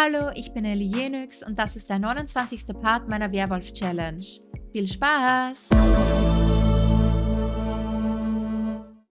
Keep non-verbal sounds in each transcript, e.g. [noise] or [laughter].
Hallo, ich bin Ellie Jenix und das ist der 29. Part meiner Werwolf-Challenge. Viel Spaß!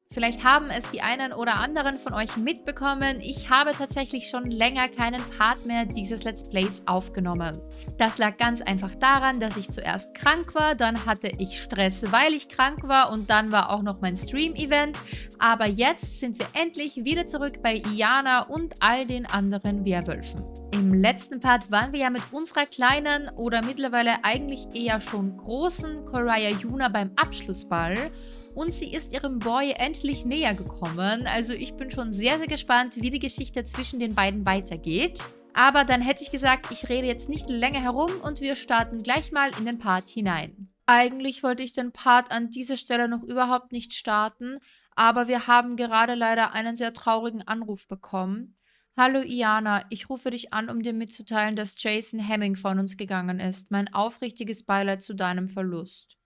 Vielleicht haben es die einen oder anderen von euch mitbekommen. Ich habe tatsächlich schon länger keinen Part mehr dieses Let's Plays aufgenommen. Das lag ganz einfach daran, dass ich zuerst krank war, dann hatte ich Stress, weil ich krank war und dann war auch noch mein Stream-Event. Aber jetzt sind wir endlich wieder zurück bei Iana und all den anderen Werwölfen. Im letzten Part waren wir ja mit unserer kleinen oder mittlerweile eigentlich eher schon großen Koraya Yuna beim Abschlussball und sie ist ihrem Boy endlich näher gekommen. Also ich bin schon sehr, sehr gespannt, wie die Geschichte zwischen den beiden weitergeht. Aber dann hätte ich gesagt, ich rede jetzt nicht länger herum und wir starten gleich mal in den Part hinein. Eigentlich wollte ich den Part an dieser Stelle noch überhaupt nicht starten, aber wir haben gerade leider einen sehr traurigen Anruf bekommen. Hallo Iana, ich rufe dich an, um dir mitzuteilen, dass Jason Hemming von uns gegangen ist. Mein aufrichtiges Beileid zu deinem Verlust.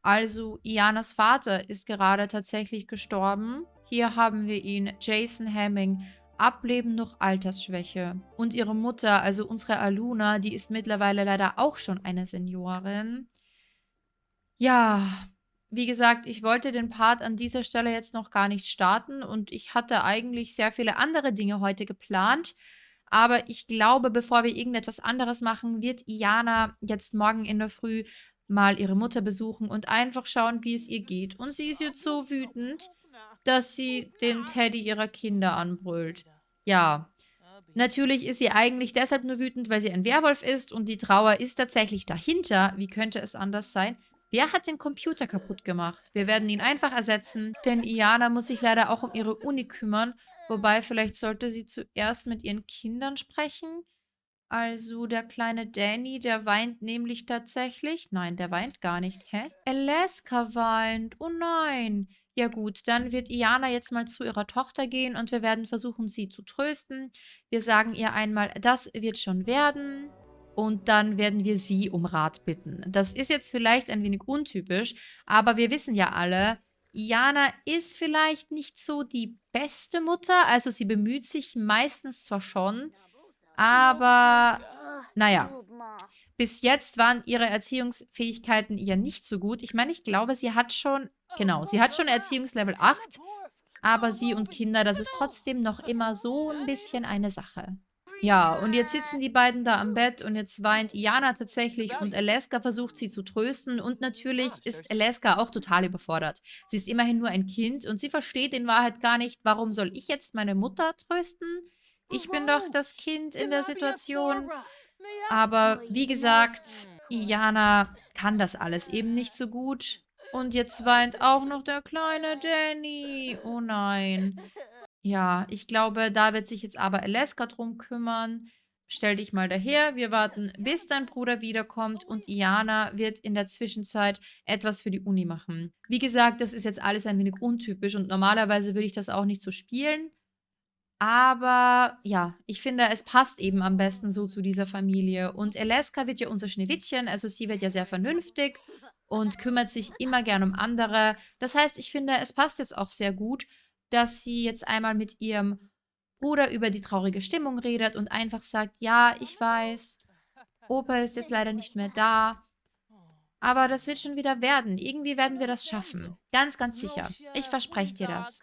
Also, Ianas Vater ist gerade tatsächlich gestorben. Hier haben wir ihn, Jason Hemming, Ableben durch Altersschwäche. Und ihre Mutter, also unsere Aluna, die ist mittlerweile leider auch schon eine Seniorin. Ja, wie gesagt, ich wollte den Part an dieser Stelle jetzt noch gar nicht starten und ich hatte eigentlich sehr viele andere Dinge heute geplant. Aber ich glaube, bevor wir irgendetwas anderes machen, wird Iana jetzt morgen in der Früh mal ihre Mutter besuchen und einfach schauen, wie es ihr geht. Und sie ist jetzt so wütend, dass sie den Teddy ihrer Kinder anbrüllt. Ja, natürlich ist sie eigentlich deshalb nur wütend, weil sie ein Werwolf ist und die Trauer ist tatsächlich dahinter. Wie könnte es anders sein? Wer hat den Computer kaputt gemacht? Wir werden ihn einfach ersetzen, denn Iana muss sich leider auch um ihre Uni kümmern. Wobei, vielleicht sollte sie zuerst mit ihren Kindern sprechen. Also der kleine Danny, der weint nämlich tatsächlich. Nein, der weint gar nicht. Hä? Alaska weint. Oh nein. Ja gut, dann wird Iana jetzt mal zu ihrer Tochter gehen und wir werden versuchen, sie zu trösten. Wir sagen ihr einmal, das wird schon werden. Und dann werden wir sie um Rat bitten. Das ist jetzt vielleicht ein wenig untypisch, aber wir wissen ja alle, Iana ist vielleicht nicht so die beste Mutter. Also sie bemüht sich meistens zwar schon, aber naja, bis jetzt waren ihre Erziehungsfähigkeiten ja nicht so gut. Ich meine, ich glaube, sie hat schon, genau, sie hat schon Erziehungslevel 8, aber sie und Kinder, das ist trotzdem noch immer so ein bisschen eine Sache. Ja, und jetzt sitzen die beiden da am Bett und jetzt weint Iana tatsächlich und Alaska versucht sie zu trösten und natürlich ist Alaska auch total überfordert. Sie ist immerhin nur ein Kind und sie versteht in Wahrheit gar nicht, warum soll ich jetzt meine Mutter trösten? Ich bin doch das Kind in der Situation. Aber wie gesagt, Iana kann das alles eben nicht so gut. Und jetzt weint auch noch der kleine Danny. Oh nein. Ja, ich glaube, da wird sich jetzt aber Alaska drum kümmern. Stell dich mal daher, wir warten, bis dein Bruder wiederkommt und Iana wird in der Zwischenzeit etwas für die Uni machen. Wie gesagt, das ist jetzt alles ein wenig untypisch und normalerweise würde ich das auch nicht so spielen. Aber ja, ich finde, es passt eben am besten so zu dieser Familie. Und Alaska wird ja unser Schneewittchen, also sie wird ja sehr vernünftig und kümmert sich immer gern um andere. Das heißt, ich finde, es passt jetzt auch sehr gut, dass sie jetzt einmal mit ihrem Bruder über die traurige Stimmung redet und einfach sagt, ja, ich weiß, Opa ist jetzt leider nicht mehr da, aber das wird schon wieder werden. Irgendwie werden wir das schaffen. Ganz, ganz sicher. Ich verspreche dir das.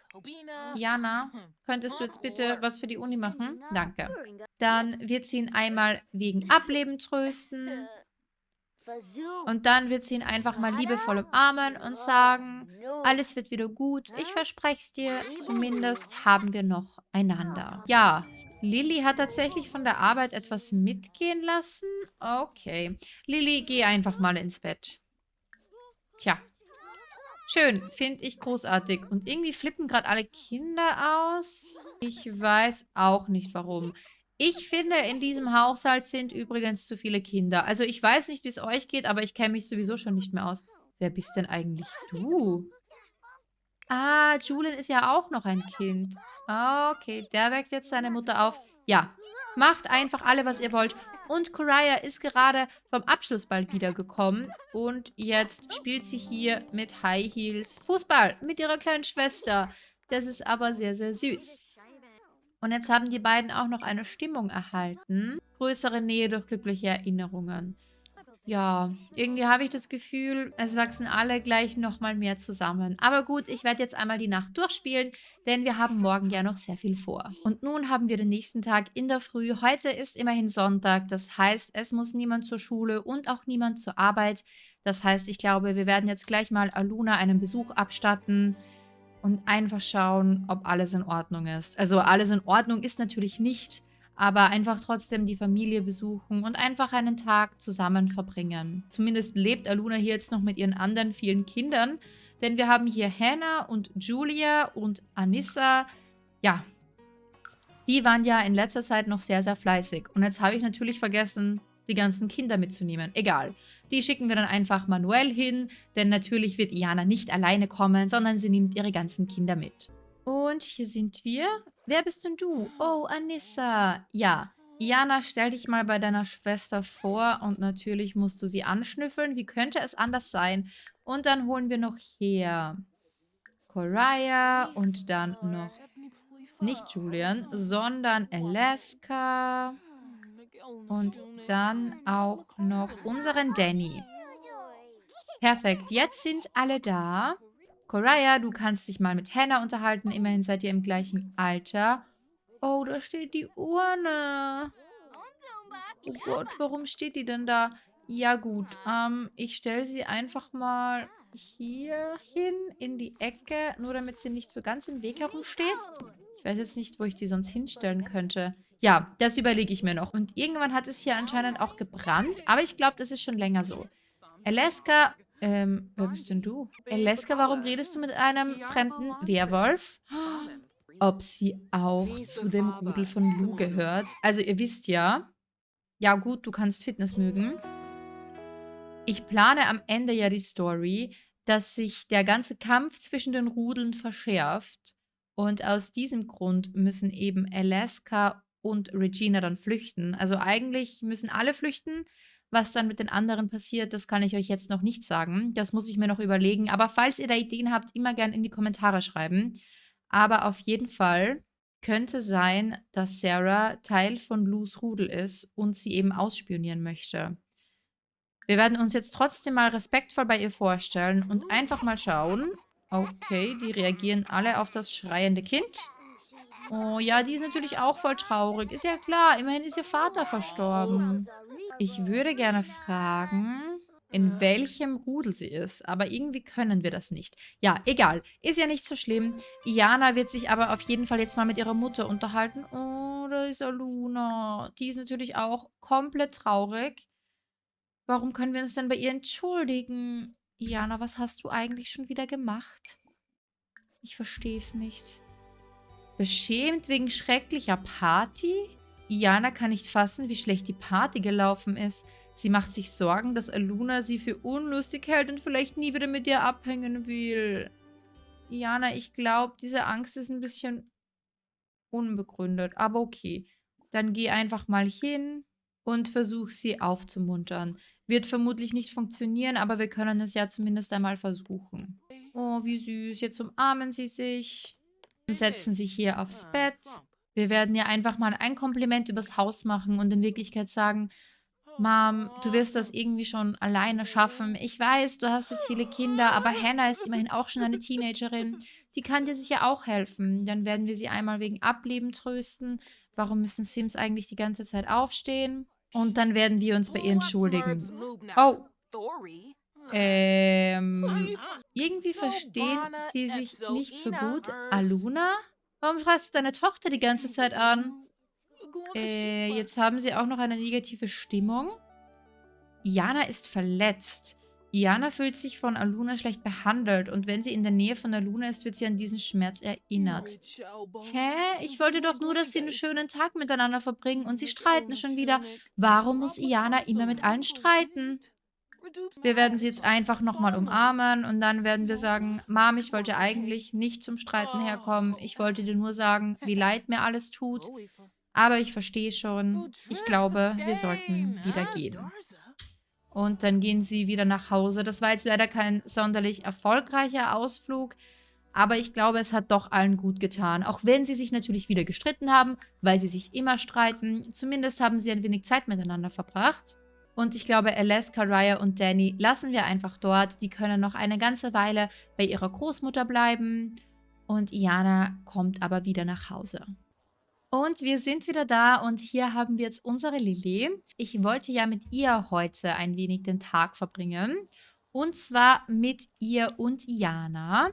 Jana, könntest du jetzt bitte was für die Uni machen? Danke. Dann wird sie ihn einmal wegen Ableben trösten. Und dann wird sie ihn einfach mal liebevoll umarmen und sagen, alles wird wieder gut. Ich verspreche es dir. Zumindest haben wir noch einander. Ja, Lilly hat tatsächlich von der Arbeit etwas mitgehen lassen. Okay. Lilly, geh einfach mal ins Bett. Tja. Schön, finde ich großartig. Und irgendwie flippen gerade alle Kinder aus. Ich weiß auch nicht, warum. Ich finde, in diesem Haushalt sind übrigens zu viele Kinder. Also ich weiß nicht, wie es euch geht, aber ich kenne mich sowieso schon nicht mehr aus. Wer bist denn eigentlich du? Ah, Julian ist ja auch noch ein Kind. Okay, der weckt jetzt seine Mutter auf. Ja, macht einfach alle, was ihr wollt. Und Koraya ist gerade vom Abschlussball wiedergekommen. Und jetzt spielt sie hier mit High Heels Fußball mit ihrer kleinen Schwester. Das ist aber sehr, sehr süß. Und jetzt haben die beiden auch noch eine Stimmung erhalten. größere Nähe durch glückliche Erinnerungen. Ja, irgendwie habe ich das Gefühl, es wachsen alle gleich nochmal mehr zusammen. Aber gut, ich werde jetzt einmal die Nacht durchspielen, denn wir haben morgen ja noch sehr viel vor. Und nun haben wir den nächsten Tag in der Früh. Heute ist immerhin Sonntag, das heißt, es muss niemand zur Schule und auch niemand zur Arbeit. Das heißt, ich glaube, wir werden jetzt gleich mal Aluna einen Besuch abstatten und einfach schauen, ob alles in Ordnung ist. Also alles in Ordnung ist natürlich nicht, aber einfach trotzdem die Familie besuchen und einfach einen Tag zusammen verbringen. Zumindest lebt Aluna hier jetzt noch mit ihren anderen vielen Kindern, denn wir haben hier Hannah und Julia und Anissa. Ja, die waren ja in letzter Zeit noch sehr, sehr fleißig. Und jetzt habe ich natürlich vergessen, die ganzen Kinder mitzunehmen. Egal. Die schicken wir dann einfach manuell hin, denn natürlich wird Iana nicht alleine kommen, sondern sie nimmt ihre ganzen Kinder mit. Und hier sind wir. Wer bist denn du? Oh, Anissa. Ja, Iana, stell dich mal bei deiner Schwester vor und natürlich musst du sie anschnüffeln. Wie könnte es anders sein? Und dann holen wir noch hier Coraya und dann noch nicht Julian, sondern Alaska und dann auch noch unseren Danny. Perfekt, jetzt sind alle da. Coraya, du kannst dich mal mit Hannah unterhalten. Immerhin seid ihr im gleichen Alter. Oh, da steht die Urne. Oh Gott, warum steht die denn da? Ja gut, ähm, ich stelle sie einfach mal hier hin in die Ecke, nur damit sie nicht so ganz im Weg herumsteht. Ich weiß jetzt nicht, wo ich die sonst hinstellen könnte. Ja, das überlege ich mir noch. Und irgendwann hat es hier anscheinend auch gebrannt, aber ich glaube, das ist schon länger so. Alaska ähm, wer bist denn du? Eleska, warum redest du mit einem fremden Werwolf? Ob sie auch zu dem Rudel von Lu gehört. Also ihr wisst ja, ja gut, du kannst Fitness mögen. Ich plane am Ende ja die Story, dass sich der ganze Kampf zwischen den Rudeln verschärft. Und aus diesem Grund müssen eben Alaska und Regina dann flüchten. Also eigentlich müssen alle flüchten, was dann mit den anderen passiert, das kann ich euch jetzt noch nicht sagen. Das muss ich mir noch überlegen. Aber falls ihr da Ideen habt, immer gerne in die Kommentare schreiben. Aber auf jeden Fall könnte sein, dass Sarah Teil von Lus Rudel ist und sie eben ausspionieren möchte. Wir werden uns jetzt trotzdem mal respektvoll bei ihr vorstellen und einfach mal schauen. Okay, die reagieren alle auf das schreiende Kind. Oh ja, die ist natürlich auch voll traurig. Ist ja klar, immerhin ist ihr Vater verstorben. Ich würde gerne fragen, in welchem Rudel sie ist. Aber irgendwie können wir das nicht. Ja, egal. Ist ja nicht so schlimm. Iana wird sich aber auf jeden Fall jetzt mal mit ihrer Mutter unterhalten. Oh, da ist Aluna. Die ist natürlich auch komplett traurig. Warum können wir uns denn bei ihr entschuldigen? Iana, was hast du eigentlich schon wieder gemacht? Ich verstehe es nicht. Beschämt wegen schrecklicher Party? Iana kann nicht fassen, wie schlecht die Party gelaufen ist. Sie macht sich Sorgen, dass Aluna sie für unlustig hält und vielleicht nie wieder mit ihr abhängen will. Iana, ich glaube, diese Angst ist ein bisschen unbegründet. Aber okay, dann geh einfach mal hin und versuch sie aufzumuntern. Wird vermutlich nicht funktionieren, aber wir können es ja zumindest einmal versuchen. Oh, wie süß. Jetzt umarmen sie sich und setzen sich hier aufs Bett. Wir werden ja einfach mal ein Kompliment übers Haus machen und in Wirklichkeit sagen, Mom, du wirst das irgendwie schon alleine schaffen. Ich weiß, du hast jetzt viele Kinder, aber Hannah ist immerhin auch schon eine Teenagerin. Die kann dir sicher auch helfen. Dann werden wir sie einmal wegen Ableben trösten. Warum müssen Sims eigentlich die ganze Zeit aufstehen? Und dann werden wir uns bei ihr entschuldigen. Oh. Ähm, [laughs] irgendwie verstehen die sich nicht so gut. Aluna? Warum schreist du deine Tochter die ganze Zeit an? Äh, jetzt haben sie auch noch eine negative Stimmung. Iana ist verletzt. Iana fühlt sich von Aluna schlecht behandelt und wenn sie in der Nähe von Aluna ist, wird sie an diesen Schmerz erinnert. Hä? Ich wollte doch nur, dass sie einen schönen Tag miteinander verbringen und sie streiten schon wieder. Warum muss Iana immer mit allen streiten? Wir werden sie jetzt einfach nochmal umarmen und dann werden wir sagen, Mom, ich wollte eigentlich nicht zum Streiten herkommen. Ich wollte dir nur sagen, wie leid mir alles tut. Aber ich verstehe schon. Ich glaube, wir sollten wieder gehen. Und dann gehen sie wieder nach Hause. Das war jetzt leider kein sonderlich erfolgreicher Ausflug. Aber ich glaube, es hat doch allen gut getan. Auch wenn sie sich natürlich wieder gestritten haben, weil sie sich immer streiten. Zumindest haben sie ein wenig Zeit miteinander verbracht. Und ich glaube, Alaska, Raya und Danny lassen wir einfach dort. Die können noch eine ganze Weile bei ihrer Großmutter bleiben. Und Iana kommt aber wieder nach Hause. Und wir sind wieder da und hier haben wir jetzt unsere Lilly. Ich wollte ja mit ihr heute ein wenig den Tag verbringen. Und zwar mit ihr und Iana.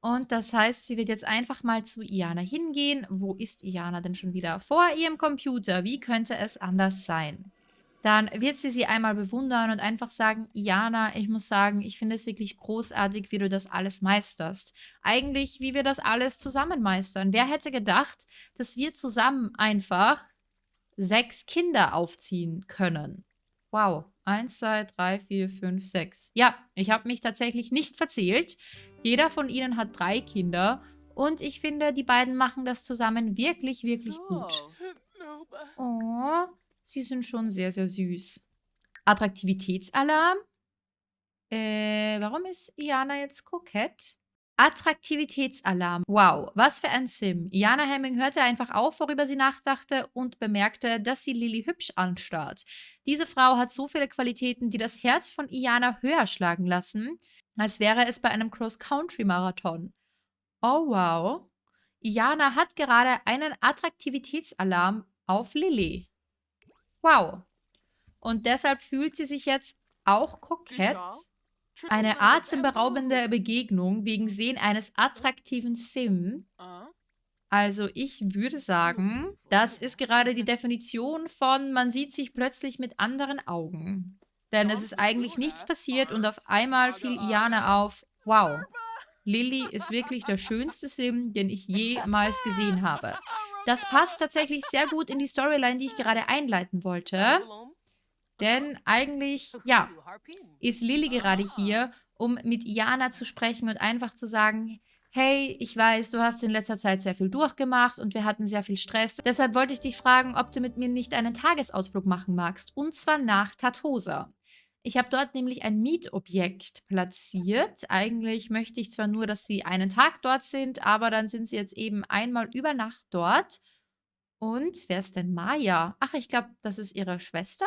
Und das heißt, sie wird jetzt einfach mal zu Iana hingehen. Wo ist Iana denn schon wieder? Vor ihrem Computer. Wie könnte es anders sein? Dann wird sie sie einmal bewundern und einfach sagen, Jana, ich muss sagen, ich finde es wirklich großartig, wie du das alles meisterst. Eigentlich, wie wir das alles zusammen meistern. Wer hätte gedacht, dass wir zusammen einfach sechs Kinder aufziehen können? Wow. Eins, zwei, drei, vier, fünf, sechs. Ja, ich habe mich tatsächlich nicht verzählt. Jeder von ihnen hat drei Kinder und ich finde, die beiden machen das zusammen wirklich, wirklich gut. Oh, Sie sind schon sehr, sehr süß. Attraktivitätsalarm. Äh, warum ist Iana jetzt kokett? Attraktivitätsalarm. Wow, was für ein Sim. Iana Hemming hörte einfach auf, worüber sie nachdachte und bemerkte, dass sie Lilly hübsch anstarrt. Diese Frau hat so viele Qualitäten, die das Herz von Iana höher schlagen lassen, als wäre es bei einem Cross-Country-Marathon. Oh wow. Iana hat gerade einen Attraktivitätsalarm auf Lilly. Wow. Und deshalb fühlt sie sich jetzt auch kokett. Eine atemberaubende Begegnung wegen Sehen eines attraktiven Sim. Also ich würde sagen, das ist gerade die Definition von man sieht sich plötzlich mit anderen Augen. Denn es ist eigentlich nichts passiert und auf einmal fiel Iana auf, wow, Lilly ist wirklich der schönste Sim, den ich jemals gesehen habe. [laughs] Das passt tatsächlich sehr gut in die Storyline, die ich gerade einleiten wollte. Denn eigentlich, ja, ist Lilly gerade hier, um mit Iana zu sprechen und einfach zu sagen, hey, ich weiß, du hast in letzter Zeit sehr viel durchgemacht und wir hatten sehr viel Stress. Deshalb wollte ich dich fragen, ob du mit mir nicht einen Tagesausflug machen magst. Und zwar nach Tatosa. Ich habe dort nämlich ein Mietobjekt platziert. Eigentlich möchte ich zwar nur, dass sie einen Tag dort sind, aber dann sind sie jetzt eben einmal über Nacht dort. Und wer ist denn Maya? Ach, ich glaube, das ist ihre Schwester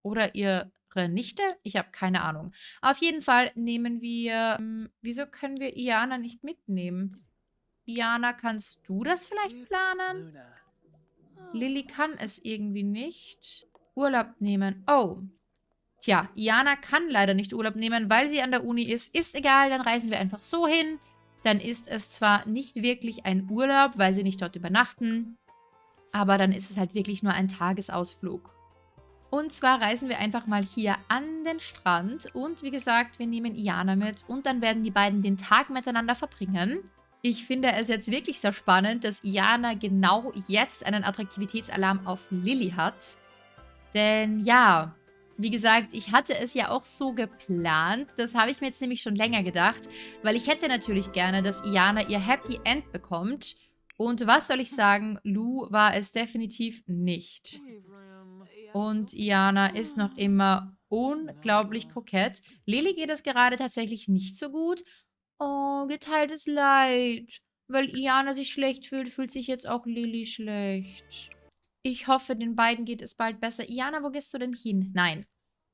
oder ihre Nichte. Ich habe keine Ahnung. Auf jeden Fall nehmen wir... Ähm, wieso können wir Iana nicht mitnehmen? Iana, kannst du das vielleicht planen? Lilly kann es irgendwie nicht. Urlaub nehmen. Oh, Tja, Iana kann leider nicht Urlaub nehmen, weil sie an der Uni ist. Ist egal, dann reisen wir einfach so hin. Dann ist es zwar nicht wirklich ein Urlaub, weil sie nicht dort übernachten, aber dann ist es halt wirklich nur ein Tagesausflug. Und zwar reisen wir einfach mal hier an den Strand und wie gesagt, wir nehmen Iana mit und dann werden die beiden den Tag miteinander verbringen. Ich finde es jetzt wirklich sehr spannend, dass Iana genau jetzt einen Attraktivitätsalarm auf Lilly hat. Denn ja, wie gesagt, ich hatte es ja auch so geplant. Das habe ich mir jetzt nämlich schon länger gedacht. Weil ich hätte natürlich gerne, dass Iana ihr Happy End bekommt. Und was soll ich sagen, Lou war es definitiv nicht. Und Iana ist noch immer unglaublich kokett. Lily geht es gerade tatsächlich nicht so gut. Oh, geteiltes Leid. Weil Iana sich schlecht fühlt, fühlt sich jetzt auch Lily schlecht. Ich hoffe, den beiden geht es bald besser. Iana, wo gehst du denn hin? Nein.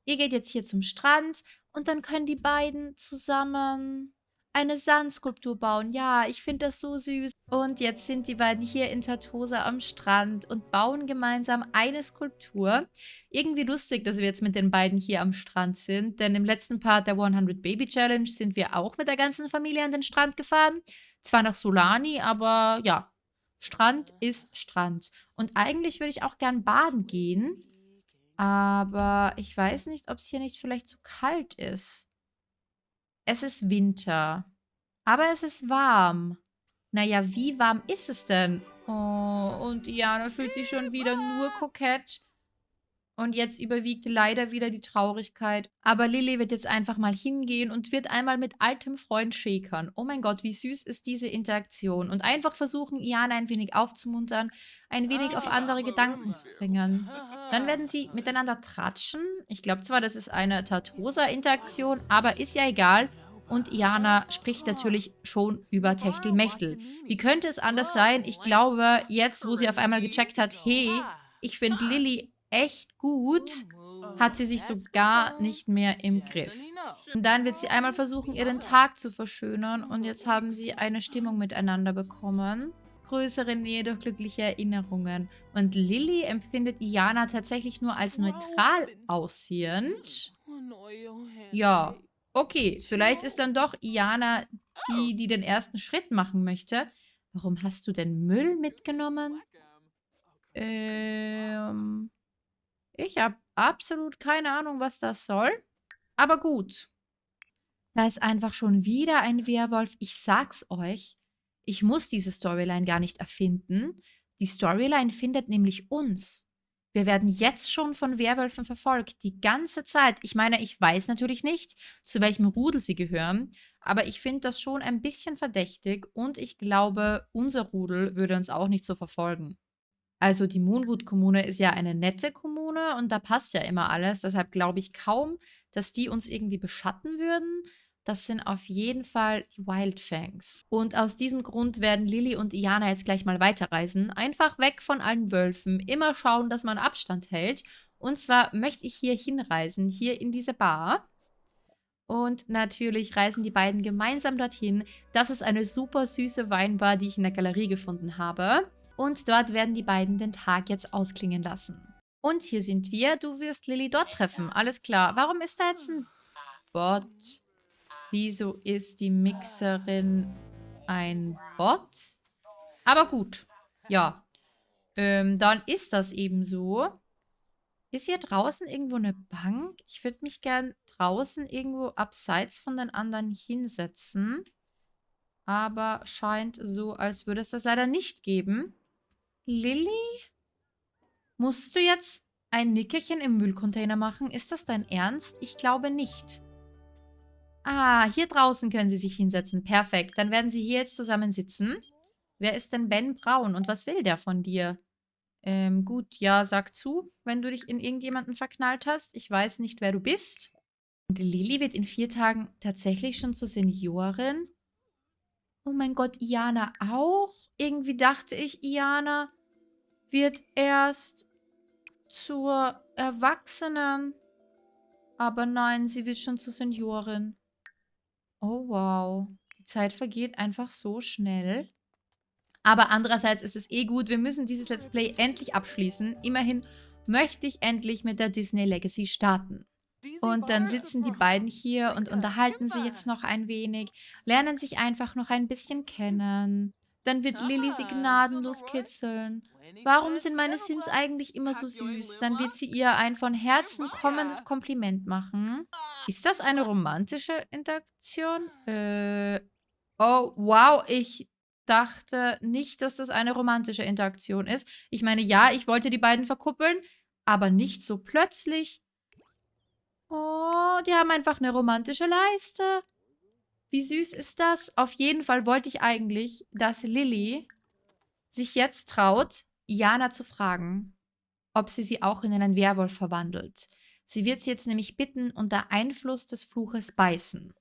Ihr geht jetzt hier zum Strand und dann können die beiden zusammen eine Sandskulptur bauen. Ja, ich finde das so süß. Und jetzt sind die beiden hier in Tatosa am Strand und bauen gemeinsam eine Skulptur. Irgendwie lustig, dass wir jetzt mit den beiden hier am Strand sind, denn im letzten Part der 100 Baby Challenge sind wir auch mit der ganzen Familie an den Strand gefahren. Zwar nach Solani, aber ja, Strand ist Strand. Und eigentlich würde ich auch gern baden gehen. Aber ich weiß nicht, ob es hier nicht vielleicht zu kalt ist. Es ist Winter. Aber es ist warm. Naja, wie warm ist es denn? Oh, und Diana fühlt sich schon wieder nur kokett. Und jetzt überwiegt leider wieder die Traurigkeit. Aber Lilly wird jetzt einfach mal hingehen und wird einmal mit altem Freund schäkern. Oh mein Gott, wie süß ist diese Interaktion. Und einfach versuchen, Iana ein wenig aufzumuntern, ein wenig auf andere Gedanken zu bringen. Dann werden sie miteinander tratschen. Ich glaube zwar, das ist eine Tatosa-Interaktion, aber ist ja egal. Und Iana spricht natürlich schon über Techtelmechtel. Wie könnte es anders sein? Ich glaube, jetzt, wo sie auf einmal gecheckt hat, hey, ich finde Lilly echt gut, hat sie sich so gar nicht mehr im Griff. Und dann wird sie einmal versuchen, ihren Tag zu verschönern und jetzt haben sie eine Stimmung miteinander bekommen. Größere Nähe durch glückliche Erinnerungen. Und Lilly empfindet Iana tatsächlich nur als neutral aussehend. Ja, okay, vielleicht ist dann doch Iana die, die den ersten Schritt machen möchte. Warum hast du denn Müll mitgenommen? Ähm, ich habe absolut keine Ahnung, was das soll. Aber gut. Da ist einfach schon wieder ein Werwolf. Ich sag's euch. Ich muss diese Storyline gar nicht erfinden. Die Storyline findet nämlich uns. Wir werden jetzt schon von Werwölfen verfolgt, die ganze Zeit. Ich meine, ich weiß natürlich nicht, zu welchem Rudel sie gehören, aber ich finde das schon ein bisschen verdächtig und ich glaube, unser Rudel würde uns auch nicht so verfolgen. Also die Moonwood-Kommune ist ja eine nette Kommune und da passt ja immer alles. Deshalb glaube ich kaum, dass die uns irgendwie beschatten würden. Das sind auf jeden Fall die Wildfangs. Und aus diesem Grund werden Lilly und Iana jetzt gleich mal weiterreisen. Einfach weg von allen Wölfen. Immer schauen, dass man Abstand hält. Und zwar möchte ich hier hinreisen, hier in diese Bar. Und natürlich reisen die beiden gemeinsam dorthin. Das ist eine super süße Weinbar, die ich in der Galerie gefunden habe. Und dort werden die beiden den Tag jetzt ausklingen lassen. Und hier sind wir. Du wirst Lilly dort treffen. Alles klar. Warum ist da jetzt ein Bot? Wieso ist die Mixerin ein Bot? Aber gut. Ja. Ähm, dann ist das eben so. Ist hier draußen irgendwo eine Bank? Ich würde mich gern draußen irgendwo abseits von den anderen hinsetzen. Aber scheint so, als würde es das leider nicht geben. Lilly? Musst du jetzt ein Nickerchen im Müllcontainer machen? Ist das dein Ernst? Ich glaube nicht. Ah, hier draußen können sie sich hinsetzen. Perfekt. Dann werden sie hier jetzt zusammen sitzen. Wer ist denn Ben Braun und was will der von dir? Ähm, gut, ja, sag zu, wenn du dich in irgendjemanden verknallt hast. Ich weiß nicht, wer du bist. Und Lilly wird in vier Tagen tatsächlich schon zur Seniorin. Oh mein Gott, Iana auch? Irgendwie dachte ich, Iana wird erst zur Erwachsenen. Aber nein, sie wird schon zur Seniorin. Oh, wow. Die Zeit vergeht einfach so schnell. Aber andererseits ist es eh gut, wir müssen dieses Let's Play endlich abschließen. Immerhin möchte ich endlich mit der Disney Legacy starten. Und dann sitzen die beiden hier und unterhalten sich jetzt noch ein wenig, lernen sich einfach noch ein bisschen kennen. Dann wird Lilly sie gnadenlos kitzeln. Warum sind meine Sims eigentlich immer so süß? Dann wird sie ihr ein von Herzen kommendes Kompliment machen. Ist das eine romantische Interaktion? Äh, oh, wow, ich dachte nicht, dass das eine romantische Interaktion ist. Ich meine, ja, ich wollte die beiden verkuppeln, aber nicht so plötzlich. Oh, die haben einfach eine romantische Leiste. Wie süß ist das? Auf jeden Fall wollte ich eigentlich, dass Lilly sich jetzt traut, Jana zu fragen, ob sie sie auch in einen Werwolf verwandelt. Sie wird sie jetzt nämlich bitten, unter Einfluss des Fluches beißen.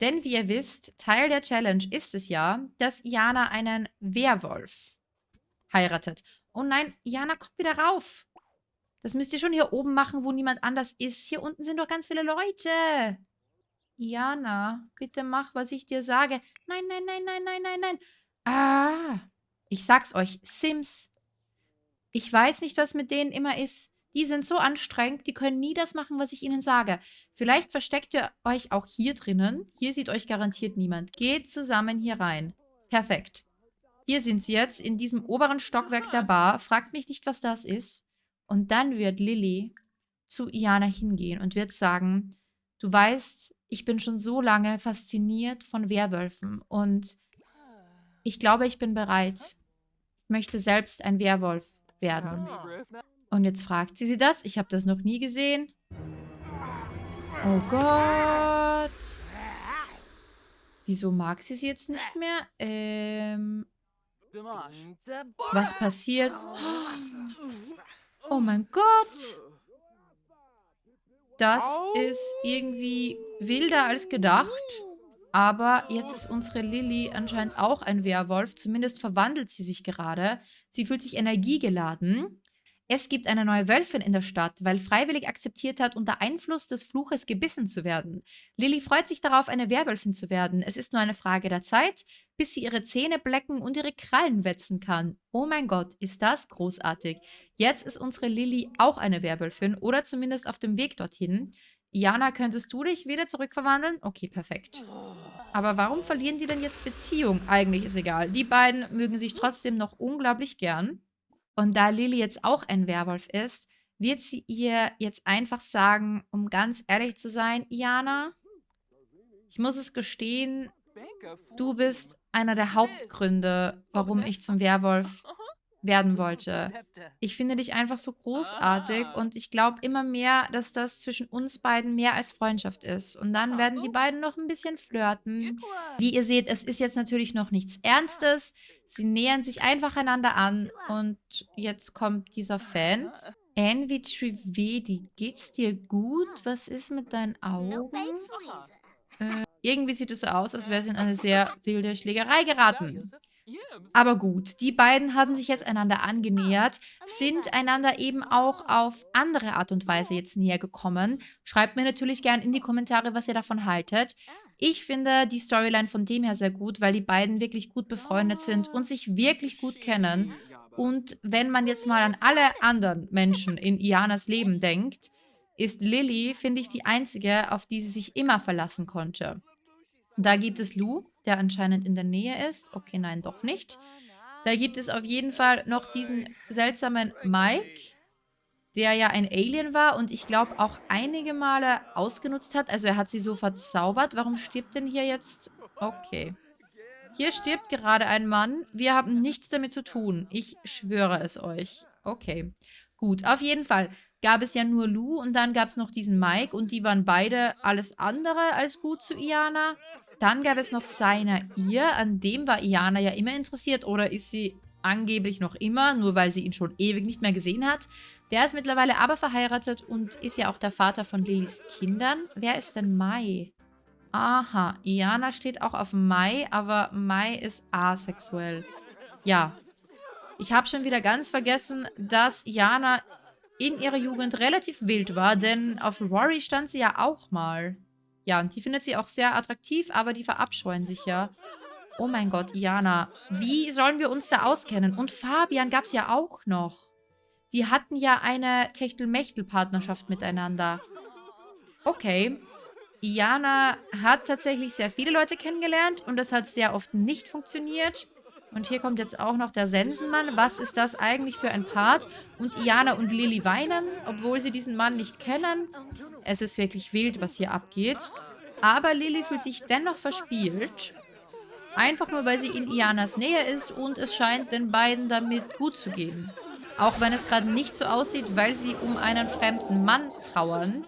Denn wie ihr wisst, Teil der Challenge ist es ja, dass Jana einen Werwolf heiratet. Oh nein, Jana kommt wieder rauf. Das müsst ihr schon hier oben machen, wo niemand anders ist. Hier unten sind doch ganz viele Leute. Jana, bitte mach, was ich dir sage. Nein, nein, nein, nein, nein, nein, nein. Ah, ich sag's euch, Sims. Ich weiß nicht, was mit denen immer ist. Die sind so anstrengend, die können nie das machen, was ich ihnen sage. Vielleicht versteckt ihr euch auch hier drinnen. Hier sieht euch garantiert niemand. Geht zusammen hier rein. Perfekt. Hier sind sie jetzt, in diesem oberen Stockwerk der Bar. Fragt mich nicht, was das ist. Und dann wird Lilly zu Iana hingehen und wird sagen, du weißt, ich bin schon so lange fasziniert von Werwölfen und ich glaube, ich bin bereit. Ich möchte selbst ein Werwolf werden. Und jetzt fragt sie sie das. Ich habe das noch nie gesehen. Oh Gott. Wieso mag sie sie jetzt nicht mehr? Ähm. Was passiert? Oh mein Gott. Das ist irgendwie wilder als gedacht. Aber jetzt ist unsere Lilly anscheinend auch ein Werwolf. Zumindest verwandelt sie sich gerade. Sie fühlt sich energiegeladen. Es gibt eine neue Wölfin in der Stadt, weil freiwillig akzeptiert hat, unter Einfluss des Fluches gebissen zu werden. Lilly freut sich darauf, eine Werwölfin zu werden. Es ist nur eine Frage der Zeit, bis sie ihre Zähne blecken und ihre Krallen wetzen kann. Oh mein Gott, ist das großartig. Jetzt ist unsere Lilly auch eine Werwölfin oder zumindest auf dem Weg dorthin. Jana, könntest du dich wieder zurückverwandeln? Okay, perfekt. Aber warum verlieren die denn jetzt Beziehung? Eigentlich ist egal. Die beiden mögen sich trotzdem noch unglaublich gern. Und da Lily jetzt auch ein Werwolf ist, wird sie ihr jetzt einfach sagen, um ganz ehrlich zu sein, Iana, ich muss es gestehen, du bist einer der Hauptgründe, warum ich zum Werwolf werden wollte. Ich finde dich einfach so großartig und ich glaube immer mehr, dass das zwischen uns beiden mehr als Freundschaft ist. Und dann werden die beiden noch ein bisschen flirten. Wie ihr seht, es ist jetzt natürlich noch nichts Ernstes. Sie nähern sich einfach einander an und jetzt kommt dieser Fan. Envy Trivedi, geht's dir gut? Was ist mit deinen Augen? Äh, irgendwie sieht es so aus, als wäre es in eine [laughs] sehr wilde Schlägerei geraten. Aber gut, die beiden haben sich jetzt einander angenähert, sind einander eben auch auf andere Art und Weise jetzt näher gekommen. Schreibt mir natürlich gerne in die Kommentare, was ihr davon haltet. Ich finde die Storyline von dem her sehr gut, weil die beiden wirklich gut befreundet sind und sich wirklich gut kennen. Und wenn man jetzt mal an alle anderen Menschen in Ianas Leben denkt, ist Lily, finde ich, die einzige, auf die sie sich immer verlassen konnte. Da gibt es Lou, der anscheinend in der Nähe ist. Okay, nein, doch nicht. Da gibt es auf jeden Fall noch diesen seltsamen Mike, der ja ein Alien war und ich glaube auch einige Male ausgenutzt hat. Also er hat sie so verzaubert. Warum stirbt denn hier jetzt... Okay. Hier stirbt gerade ein Mann. Wir haben nichts damit zu tun. Ich schwöre es euch. Okay. Gut, auf jeden Fall gab es ja nur Lou und dann gab es noch diesen Mike und die waren beide alles andere als gut zu Iana. Dann gab es noch seiner ihr, an dem war Iana ja immer interessiert oder ist sie angeblich noch immer, nur weil sie ihn schon ewig nicht mehr gesehen hat. Der ist mittlerweile aber verheiratet und ist ja auch der Vater von Lillys Kindern. Wer ist denn Mai? Aha, Iana steht auch auf Mai, aber Mai ist asexuell. Ja, ich habe schon wieder ganz vergessen, dass Iana in ihrer Jugend relativ wild war, denn auf Rory stand sie ja auch mal. Ja, und die findet sie auch sehr attraktiv, aber die verabscheuen sich ja. Oh mein Gott, Iana, wie sollen wir uns da auskennen? Und Fabian gab es ja auch noch. Die hatten ja eine Techtelmechtel-Partnerschaft miteinander. Okay. Iana hat tatsächlich sehr viele Leute kennengelernt und das hat sehr oft nicht funktioniert. Und hier kommt jetzt auch noch der Sensenmann. Was ist das eigentlich für ein Part? Und Iana und Lilly weinen, obwohl sie diesen Mann nicht kennen. Es ist wirklich wild, was hier abgeht. Aber Lilly fühlt sich dennoch verspielt. Einfach nur, weil sie in Ianas Nähe ist und es scheint den beiden damit gut zu gehen. Auch wenn es gerade nicht so aussieht, weil sie um einen fremden Mann trauern.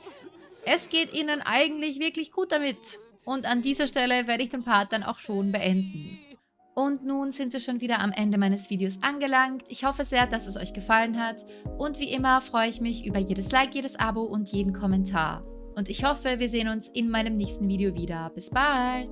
Es geht ihnen eigentlich wirklich gut damit. Und an dieser Stelle werde ich den Part dann auch schon beenden. Und nun sind wir schon wieder am Ende meines Videos angelangt. Ich hoffe sehr, dass es euch gefallen hat. Und wie immer freue ich mich über jedes Like, jedes Abo und jeden Kommentar. Und ich hoffe, wir sehen uns in meinem nächsten Video wieder. Bis bald!